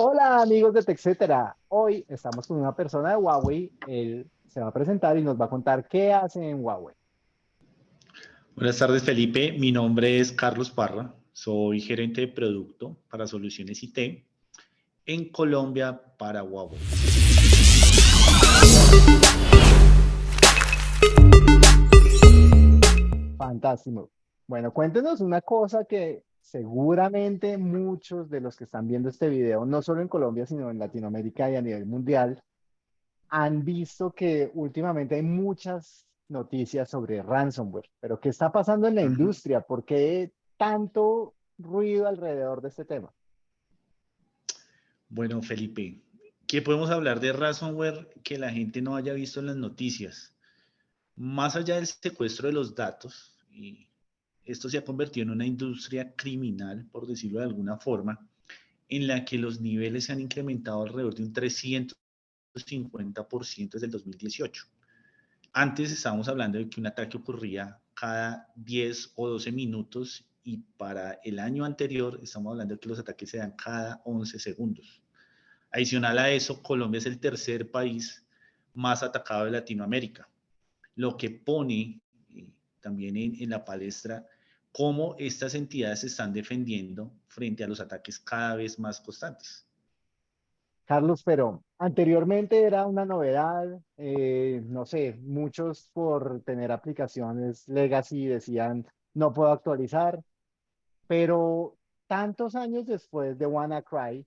Hola amigos de TechCetera. Hoy estamos con una persona de Huawei. Él se va a presentar y nos va a contar qué hace en Huawei. Buenas tardes Felipe, mi nombre es Carlos Parra, soy gerente de producto para soluciones IT en Colombia para Huawei. Fantástico. Bueno, cuéntenos una cosa que seguramente muchos de los que están viendo este video, no solo en Colombia, sino en Latinoamérica y a nivel mundial, han visto que últimamente hay muchas noticias sobre ransomware. Pero ¿qué está pasando en la industria? ¿Por qué tanto ruido alrededor de este tema? Bueno, Felipe, ¿qué podemos hablar de ransomware que la gente no haya visto en las noticias? Más allá del secuestro de los datos, y esto se ha convertido en una industria criminal, por decirlo de alguna forma, en la que los niveles se han incrementado alrededor de un 350% desde el 2018. Antes estábamos hablando de que un ataque ocurría cada 10 o 12 minutos y para el año anterior estamos hablando de que los ataques se dan cada 11 segundos. Adicional a eso, Colombia es el tercer país más atacado de Latinoamérica, lo que pone eh, también en la palestra cómo estas entidades se están defendiendo frente a los ataques cada vez más constantes. Carlos, pero anteriormente era una novedad, eh, no sé, muchos por tener aplicaciones legacy decían no puedo actualizar, pero tantos años después de WannaCry,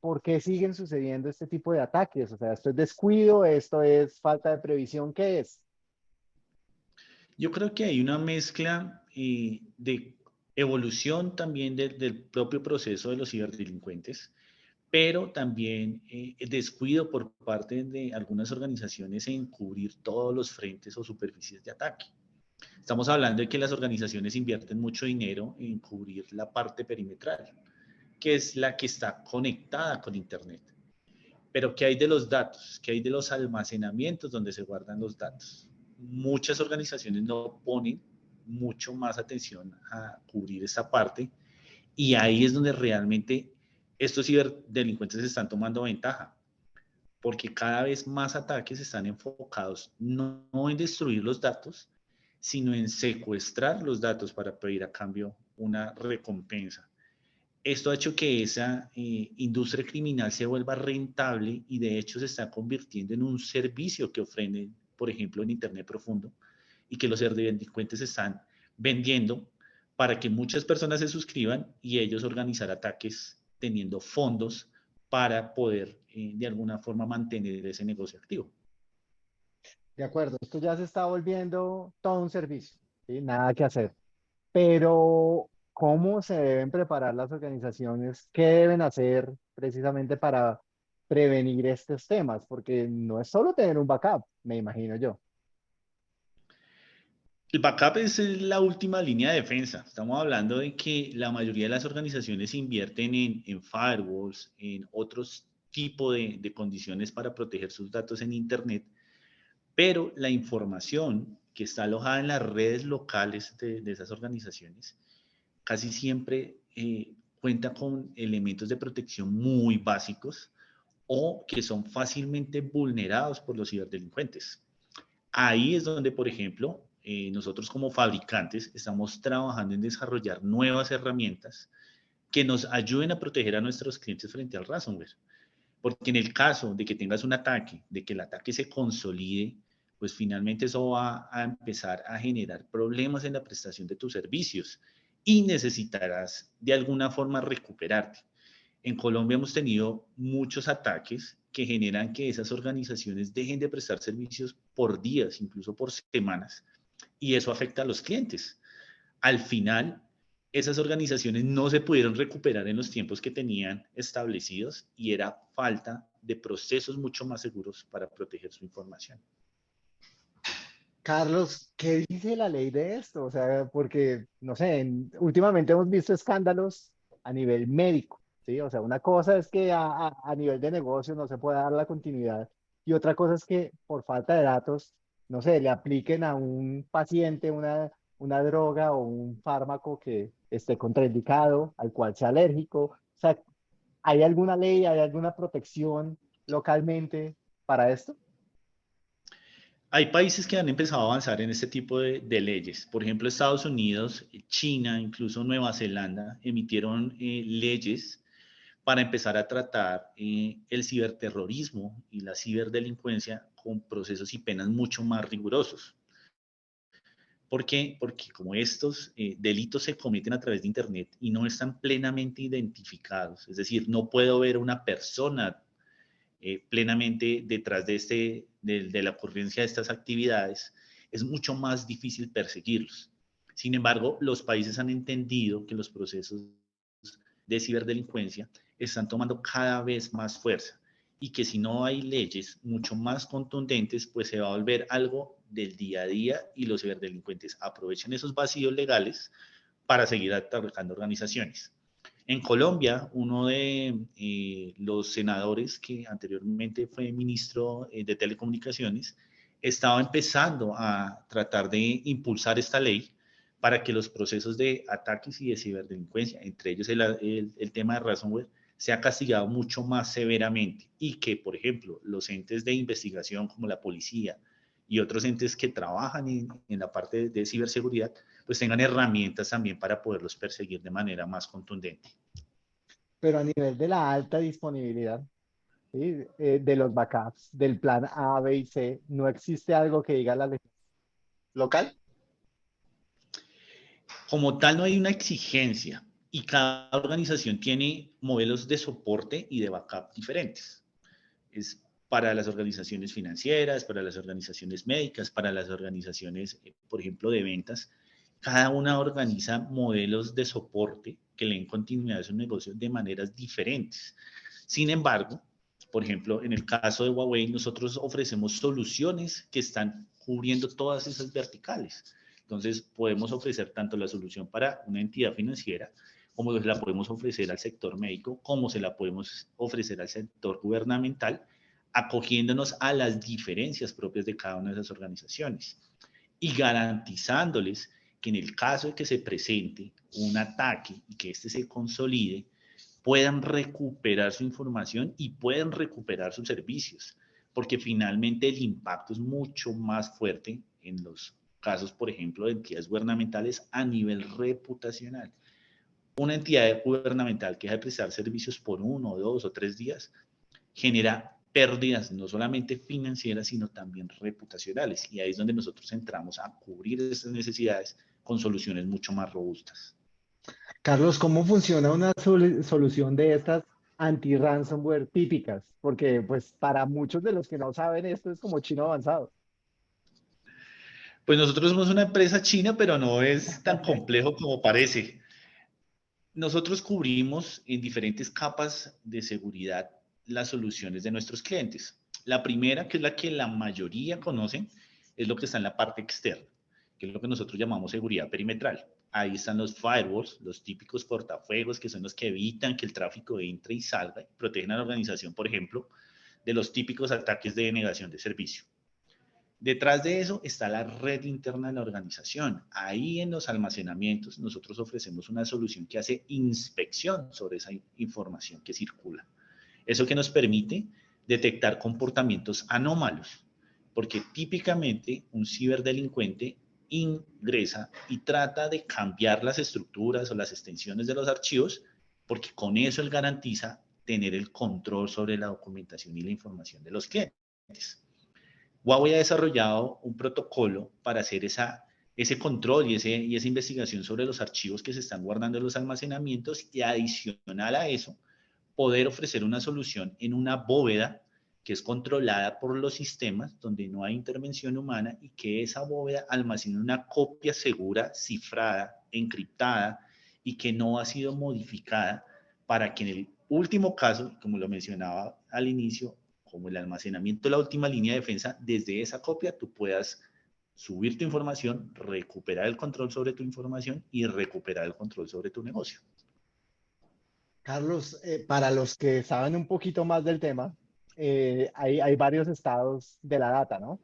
¿por qué siguen sucediendo este tipo de ataques? O sea, esto es descuido, esto es falta de previsión, ¿qué es? Yo creo que hay una mezcla eh, de evolución también del propio proceso de los ciberdelincuentes, pero también eh, descuido por parte de algunas organizaciones en cubrir todos los frentes o superficies de ataque. Estamos hablando de que las organizaciones invierten mucho dinero en cubrir la parte perimetral, que es la que está conectada con Internet. Pero ¿qué hay de los datos? ¿Qué hay de los almacenamientos donde se guardan los datos? muchas organizaciones no ponen mucho más atención a cubrir esa parte y ahí es donde realmente estos ciberdelincuentes están tomando ventaja porque cada vez más ataques están enfocados no, en destruir los datos, sino en secuestrar los datos para pedir a cambio una recompensa. Esto ha hecho que esa eh, industria criminal se vuelva rentable y de hecho se está convirtiendo en un servicio que ofrecen por ejemplo, en Internet profundo, y que los delincuentes están vendiendo para que muchas personas se suscriban y ellos organizar ataques teniendo fondos para poder eh, de alguna forma mantener ese negocio activo. De acuerdo, esto ya se está volviendo todo un servicio, nada que hacer. Pero, ¿cómo se deben preparar las organizaciones? ¿Qué deben hacer precisamente para prevenir estos temas? Porque no es solo tener un backup, me imagino yo. El backup es la última línea de defensa. Estamos hablando de que la mayoría de las organizaciones invierten en, firewalls, en otros tipos de, condiciones para proteger sus datos en Internet, pero la información que está alojada en las redes locales de, esas organizaciones casi siempre eh, cuenta con elementos de protección muy básicos o que son fácilmente vulnerados por los ciberdelincuentes. Ahí es donde, por ejemplo, eh, nosotros como fabricantes estamos trabajando en desarrollar nuevas herramientas que nos ayuden a proteger a nuestros clientes frente al ransomware. Porque en el caso de que tengas un ataque, de que el ataque se consolide, pues finalmente eso va a empezar a generar problemas en la prestación de tus servicios y necesitarás de alguna forma recuperarte. En Colombia hemos tenido muchos ataques que generan que esas organizaciones dejen de prestar servicios por días, incluso por semanas, y eso afecta a los clientes. Al final, esas organizaciones no se pudieron recuperar en los tiempos que tenían establecidos y era falta de procesos mucho más seguros para proteger su información. Carlos, ¿qué dice la ley de esto? O sea, porque, no sé, últimamente hemos visto escándalos a nivel médico ¿sí? O sea, una cosa es que a, nivel de negocio no se puede dar la continuidad y otra cosa es que por falta de datos, no sé, le apliquen a un paciente una, una droga o un fármaco que esté contraindicado, al cual sea alérgico. O sea, ¿Hay alguna ley, hay alguna protección localmente para esto? Hay países que han empezado a avanzar en este tipo de, leyes. Por ejemplo, Estados Unidos, China, incluso Nueva Zelanda emitieron eh, leyes para empezar a tratar eh, el ciberterrorismo y la ciberdelincuencia con procesos y penas mucho más rigurosos. ¿Por qué? Porque como estos eh, delitos se cometen a través de Internet y no están plenamente identificados, es decir, no puedo ver una persona eh, plenamente detrás de, este, de, la ocurrencia de estas actividades, es mucho más difícil perseguirlos. Sin embargo, los países han entendido que los procesos de ciberdelincuencia están tomando cada vez más fuerza y que si no hay leyes mucho más contundentes, pues se va a volver algo del día a día y los ciberdelincuentes aprovechen esos vacíos legales para seguir atacando organizaciones. En Colombia, uno de eh, los senadores que anteriormente fue ministro eh, de Telecomunicaciones estaba empezando a tratar de impulsar esta ley para que los procesos de ataques y de ciberdelincuencia, entre ellos el, el, tema de ransomware, sea castigado mucho más severamente y que, por ejemplo, los entes de investigación como la policía y otros entes que trabajan en, en la parte de ciberseguridad pues tengan herramientas también para poderlos perseguir de manera más contundente. Pero a nivel de la alta disponibilidad eh, de los backups, del plan A, B y C, ¿no existe algo que diga la ley local? Como tal, no hay una exigencia y cada organización tiene modelos de soporte y de backup diferentes. Es para las organizaciones financieras, para las organizaciones médicas, para las organizaciones, eh, por ejemplo, de ventas cada una organiza modelos de soporte que le den continuidad a su negocio de maneras diferentes. Sin embargo, por ejemplo, en el caso de Huawei, nosotros ofrecemos soluciones que están cubriendo todas esas verticales. Entonces, podemos ofrecer tanto la solución para una entidad financiera, como se la podemos ofrecer al sector médico, como se la podemos ofrecer al sector gubernamental, acogiéndonos a las diferencias propias de cada una de esas organizaciones y garantizándoles que en el caso de que se presente un ataque y que éste se consolide, puedan recuperar su información y puedan recuperar sus servicios, porque finalmente el impacto es mucho más fuerte en los casos, por ejemplo, de entidades gubernamentales a nivel reputacional. Una entidad gubernamental que deja de prestar servicios por uno, dos o tres días genera pérdidas no solamente financieras, sino también reputacionales. Y ahí es donde nosotros entramos a cubrir esas necesidades con soluciones mucho más robustas. Carlos, ¿cómo funciona una solución de estas anti-ransomware típicas? Porque pues para muchos de los que no saben esto es como chino avanzado. Pues nosotros somos una empresa china, pero no es tan complejo como parece. Nosotros cubrimos en diferentes capas de seguridad las soluciones de nuestros clientes. La primera, que es la que la mayoría conocen, es lo que está en la parte externa que es lo que nosotros llamamos seguridad perimetral. Ahí están los firewalls, los típicos portafuegos, que son los que evitan que el tráfico entre y salga y protegen a la organización, por ejemplo, de los típicos ataques de denegación de servicio. Detrás de eso está la red interna de la organización. Ahí en los almacenamientos nosotros ofrecemos una solución que hace inspección sobre esa información que circula. Eso que nos permite detectar comportamientos anómalos, porque típicamente un ciberdelincuente ingresa y trata de cambiar las estructuras o las extensiones de los archivos, porque con eso él garantiza tener el control sobre la documentación y la información de los clientes. Huawei ha desarrollado un protocolo para hacer esa, ese control y, ese, y esa investigación sobre los archivos que se están guardando en los almacenamientos y adicional a eso, poder ofrecer una solución en una bóveda que es controlada por los sistemas donde no hay intervención humana y que esa bóveda almacena una copia segura, cifrada, encriptada y que no ha sido modificada para que en el último caso, como lo mencionaba al inicio, como el almacenamiento de la última línea de defensa, desde esa copia tú puedas subir tu información, recuperar el control sobre tu información y recuperar el control sobre tu negocio. Carlos, eh, para los que saben un poquito más del tema, eh, hay, hay, varios estados de la data, ¿no?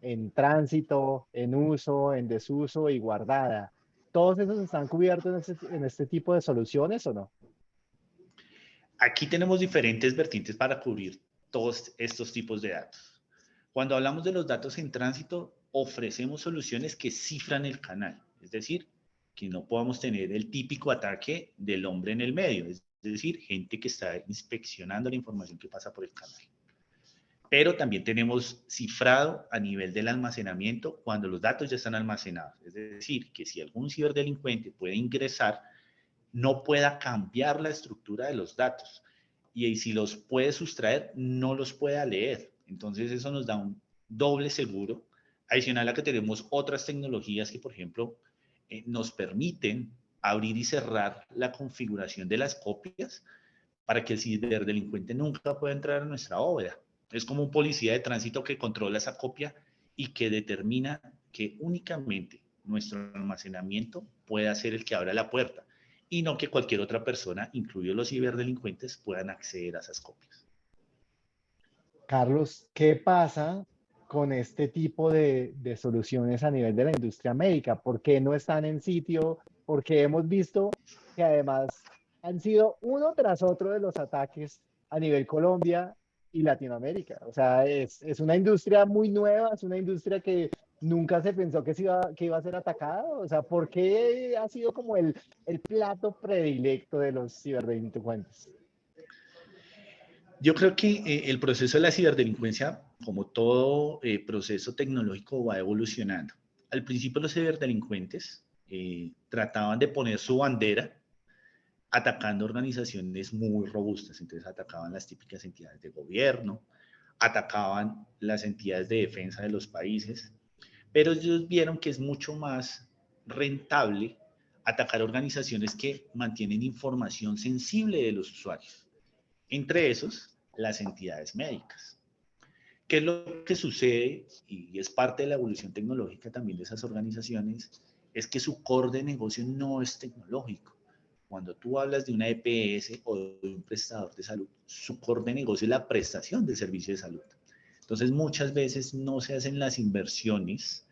En tránsito, en uso, en desuso y guardada. ¿Todos esos están cubiertos en este, en este tipo de soluciones o no? aquí tenemos diferentes vertientes para cubrir todos estos tipos de datos. Cuando hablamos de los datos en tránsito, ofrecemos soluciones que cifran el canal, es decir, que no podamos tener el típico ataque del hombre en el medio, es decir, gente que está inspeccionando la información que pasa por el canal. Pero también tenemos cifrado a nivel del almacenamiento cuando los datos ya están almacenados. Es decir, que si algún ciberdelincuente puede ingresar, no pueda cambiar la estructura de los datos. Y si los puede sustraer, no los pueda leer. Entonces eso nos da un doble seguro. Adicional a que tenemos otras tecnologías que, por ejemplo, eh, nos permiten abrir y cerrar la configuración de las copias para que el ciberdelincuente nunca pueda entrar a nuestra bóveda. Es como un policía de tránsito que controla esa copia y que determina que únicamente nuestro almacenamiento pueda ser el que abra la puerta y no que cualquier otra persona, incluidos los ciberdelincuentes, puedan acceder a esas copias. Carlos, ¿qué pasa con este tipo de, soluciones a nivel de la industria médica? ¿Por qué no están en sitio? Porque hemos visto que además han sido uno tras otro de los ataques a nivel Colombia y Latinoamérica. O sea, es, una industria muy nueva, es una industria que nunca se pensó que, iba, que iba a ser atacada. O sea, ¿por qué ha sido como el, el plato predilecto de los ciberdelincuentes? Yo creo que eh, el proceso de la ciberdelincuencia, como todo eh, proceso tecnológico, va evolucionando. Al principio los ciberdelincuentes eh, trataban de poner su bandera atacando organizaciones muy robustas. Entonces atacaban las típicas entidades de gobierno, atacaban las entidades de defensa de los países, pero ellos vieron que es mucho más rentable atacar organizaciones que mantienen información sensible de los usuarios entre esos las entidades médicas. ¿Qué es lo que sucede? Y es parte de la evolución tecnológica también de esas organizaciones, es que su core de negocio no es tecnológico. Cuando tú hablas de una EPS o de un prestador de salud, su core de negocio es la prestación de servicio de salud. Entonces, muchas veces no se hacen las inversiones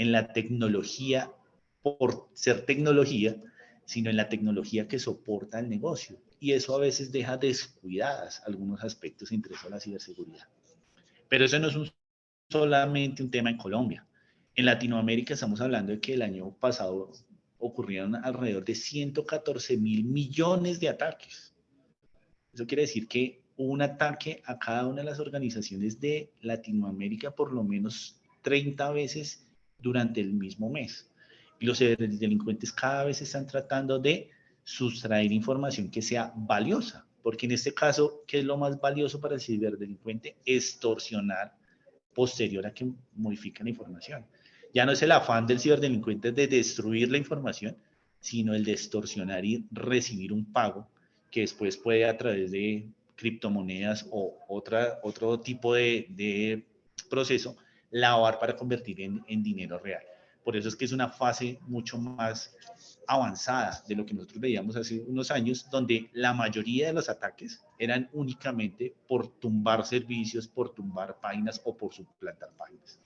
en la tecnología por ser tecnología, sino en la tecnología que soporta el negocio y eso a veces deja descuidadas algunos aspectos entre eso la ciberseguridad. Pero eso no es solamente un tema en Colombia. En Latinoamérica estamos hablando de que el año pasado ocurrieron alrededor de 114 mil millones de ataques. Eso quiere decir que un ataque a cada una de las organizaciones de Latinoamérica por lo menos 30 veces durante el mismo mes. Los delincuentes cada vez están tratando de sustraer información que sea valiosa, porque en este caso, ¿qué es lo más valioso para el ciberdelincuente? Extorsionar posterior a que modifiquen la información. Ya no es el afán del ciberdelincuente de destruir la información, sino el de extorsionar y recibir un pago que después puede a través de criptomonedas o otra, otro tipo de proceso lavar para convertir en, en dinero real. Por eso es que es una fase mucho más avanzada de lo que nosotros veíamos hace unos años, donde la mayoría de los ataques eran únicamente por tumbar servicios, por tumbar páginas o por suplantar páginas.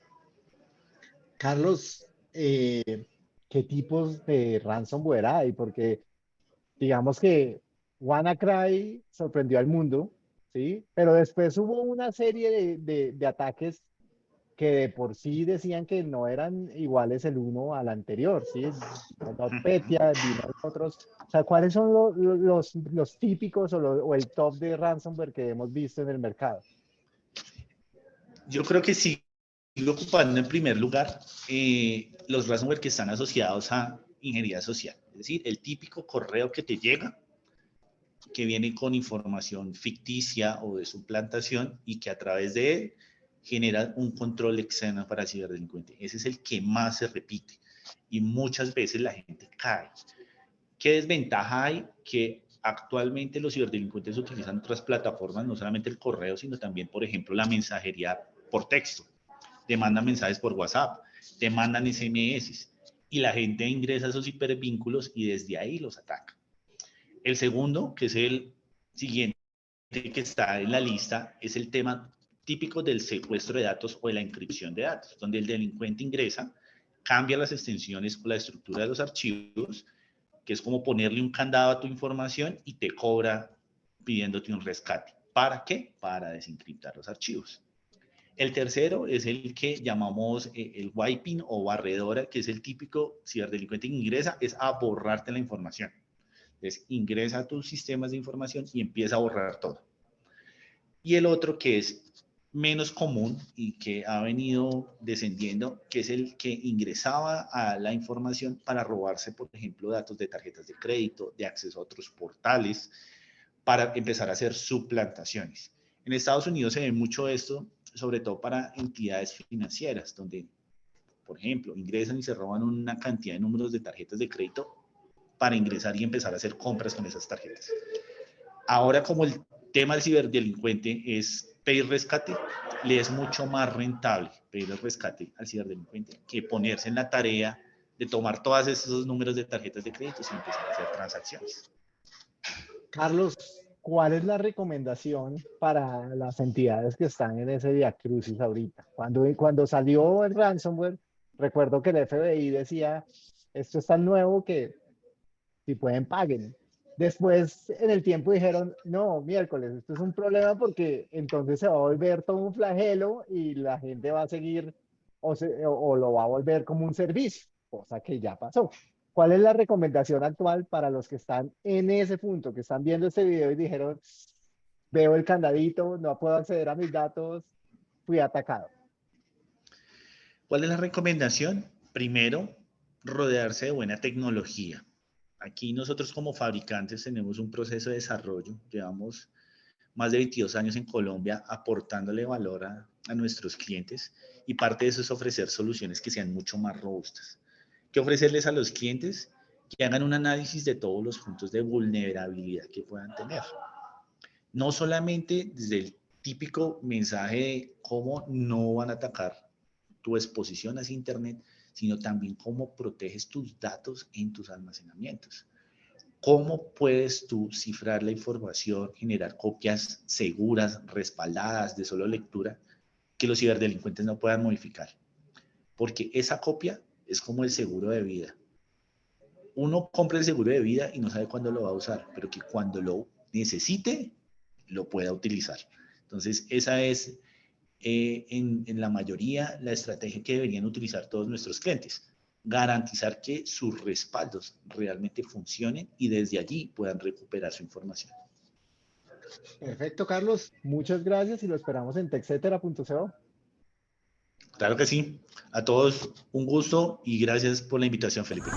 Carlos, eh, ¿qué tipos de ransomware hay? Porque digamos que WannaCry sorprendió al mundo, ¿sí? Pero después hubo una serie de, de ataques que de por sí decían que no eran iguales el uno al anterior, ¿sí? NotPetya, otros. O sea, ¿cuáles son los, los, los típicos o, o, el top de ransomware que hemos visto en el mercado? Yo creo que sí, sigo ocupando en primer lugar eh, los ransomware que están asociados a ingeniería social. Es decir, el típico correo que te llega, que viene con información ficticia o de suplantación y que a través de él genera un control externo para el ciberdelincuente. Ese es el que más se repite y muchas veces la gente cae. ¿Qué desventaja hay? Que actualmente los ciberdelincuentes utilizan otras plataformas, no solamente el correo, sino también, por ejemplo, la mensajería por texto. Te mandan mensajes por WhatsApp, te mandan SMS y la gente ingresa a esos hipervínculos y desde ahí los ataca. El segundo, que es el siguiente que está en la lista, es el tema típico del secuestro de datos o de la encripción de datos, donde el delincuente ingresa, cambia las extensiones o la estructura de los archivos, que es como ponerle un candado a tu información y te cobra pidiéndote un rescate. ¿Para qué? Para desencriptar los archivos. El tercero es el que llamamos eh, el wiping o barredora, que es el típico ciberdelincuente que ingresa, es a borrarte la información. Entonces, ingresa a tus sistemas de información y empieza a borrar todo. Y el otro que es menos común y que ha venido descendiendo, que es el que ingresaba a la información para robarse, por ejemplo, datos de tarjetas de crédito, de acceso a otros portales, para empezar a hacer suplantaciones. En Estados Unidos se ve mucho esto, sobre todo para entidades financieras, donde, por ejemplo, ingresan y se roban una cantidad de números de tarjetas de crédito para ingresar y empezar a hacer compras con esas tarjetas. Ahora, como el tema del ciberdelincuente es pedir rescate, le es mucho más rentable pedir el rescate al ciberdelincuente que ponerse en la tarea de tomar todos esos números de tarjetas de crédito y empezar a hacer transacciones. Carlos, ¿cuál es la recomendación para las entidades que están en ese diacrucis ahorita? Cuando, cuando salió el ransomware, recuerdo que el FBI decía, esto es tan nuevo que si pueden paguen. Después, en el tiempo dijeron, no, miércoles, esto es un problema porque entonces se va a volver todo un flagelo y la gente va a seguir o, lo va a volver como un servicio, cosa que ya pasó. ¿Cuál es la recomendación actual para los que están en ese punto, que están viendo este video y dijeron, veo el candadito, no puedo acceder a mis datos, fui atacado? ¿Cuál es la recomendación? Primero, rodearse de buena tecnología Aquí nosotros como fabricantes tenemos un proceso de desarrollo, llevamos más de 22 años en Colombia aportándole valor a, nuestros clientes y parte de eso es ofrecer soluciones que sean mucho más robustas. ¿Qué ofrecerles a los clientes? Que hagan un análisis de todos los puntos de vulnerabilidad que puedan tener. No solamente desde el típico mensaje de cómo no van a atacar tu exposición hacia Internet, sino también cómo proteges tus datos en tus almacenamientos. ¿Cómo puedes tú cifrar la información, generar copias seguras, respaldadas, de solo lectura, que los ciberdelincuentes no puedan modificar? Porque esa copia es como el seguro de vida. Uno compra el seguro de vida y no sabe cuándo lo va a usar, pero que cuando lo necesite, lo pueda utilizar. Entonces, esa es eh, en, la mayoría la estrategia que deberían utilizar todos nuestros clientes. Garantizar que sus respaldos realmente funcionen y desde allí puedan recuperar su información. Perfecto, Carlos. Muchas gracias y lo esperamos en texetera.co. Claro que sí. A todos un gusto y gracias por la invitación, Felipe.